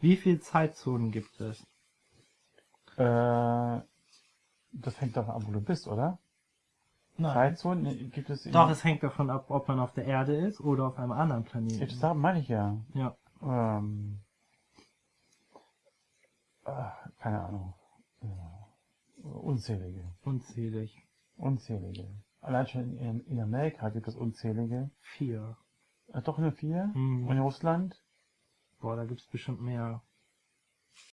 Wie viele Zeitzonen gibt es? Äh, das hängt davon ab, wo du bist, oder? Zeitzonen gibt es... Doch, es hängt davon ab, ob man auf der Erde ist oder auf einem anderen Planeten. Das da meine ich ja. Ja. Ähm, äh, keine Ahnung. Äh, unzählige. Unzählig. Unzählige. Allein schon in, in Amerika gibt es unzählige. Vier. Äh, doch nur vier. Mhm. Und in Russland? Boah, da gibt's bestimmt mehr.